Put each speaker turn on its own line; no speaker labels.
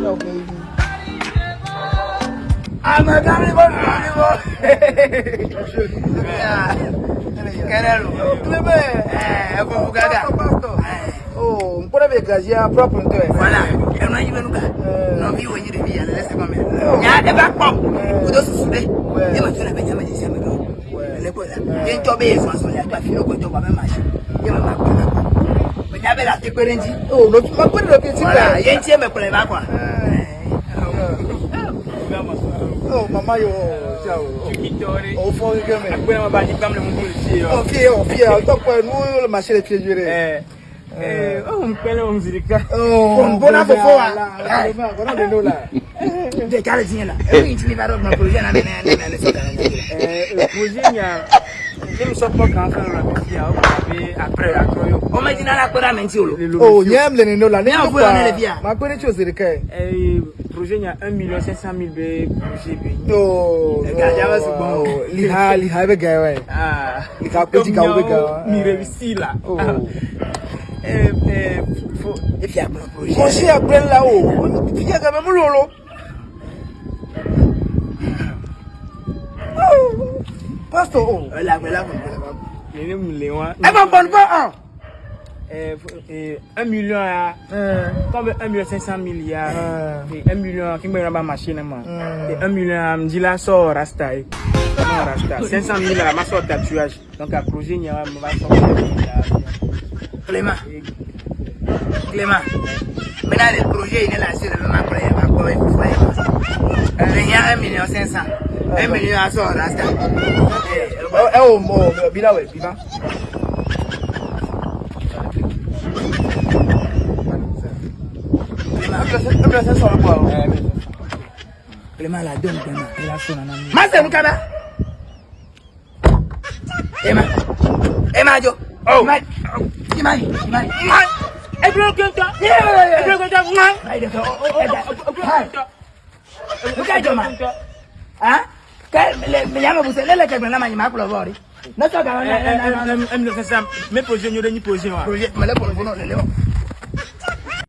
your baby. I'm a daddy boy, daddy boy. Querelo, clipe, é bugada. Oh, um pura begazia próprio então é. Voilà, eu não ia nunca. Não vi hoje de via, né? Sabe como é? Já de back pump. O doce sude. Eu não tinha bem jamais disse amigo. Ele pode. Quem tobe isso, mas olha, tu afirma que tu vai mais. Eu não naira ti péré ń jí. o lójú ma péré lójú ti péré. yé ń tiẹ́ mẹ́kúrẹ́ bá kọ́. ọ mama yọ ọ ṣá o. o fọ gẹ́gẹ́ mẹ́. àgbẹ̀ ma ba ní gbàmúlẹ̀ mú kúrò sí i. ọ fi ọ fi ọ tọpọ ẹ n'o lọ ma ṣe lè fi ju rẹ. ẹ ọ n pẹlẹ o n siri ká. ọ n bọ́nà fọ́fọ́ wa. kọ́nà bẹ n'o la. n tɛ k'ale tiɲɛ la. e ko in ti ni ba dɔ kunna projet nana nana nana sɔrɔ ka na ɲɛ. ɛ projet ɲa nim sɔkpɔ kan fɛn wɛrɛ mi fi oh, o kuma bi apɛrɛ akɔrɔ yo o ma jina la kpɛrɛ mɛ n ti o lo. o ɲɛ mi lenni n'o la ne y'o fa ma gbɛni tí o siri kɛ. ɛɛ projet ɲa un million cinq cent mille bɛ projet bi. ooo gaja bɛ sɔgbɔn o. liha liha i bɛ gaya wa ye. aa ah. liha ko ji kan o bɛ gaya wa. mi réussi la. ɛɛ ɛɛ fo. e fi a kpɛrɛ projet. mɔsi a kpɛrɛ la o. fi a kɛ mɛ mun y'o lo. Eman bon bon an 1 milyon 1 milyon 500 milyon 1 milyon 1 milyon 500 milyon Mwen a de proje inelasyon Mwen a pre 1 milyon 500 1 milyon Eh, ẹ mi ni aṣọ ọ̀làṣà. ẹ ò mọ ọ̀bí láwọ̀ ẹ̀bí bá. Mase mukaba. Ema. Ema jo. Oh. Ima. Ima. Ima. E bro kento. E bro kento. Ima. Ima. Ima. Ima. Ima. Ima. Ima. un peu de na manyima akulovori nasoka mais sasa mimi position nyore Projet voir.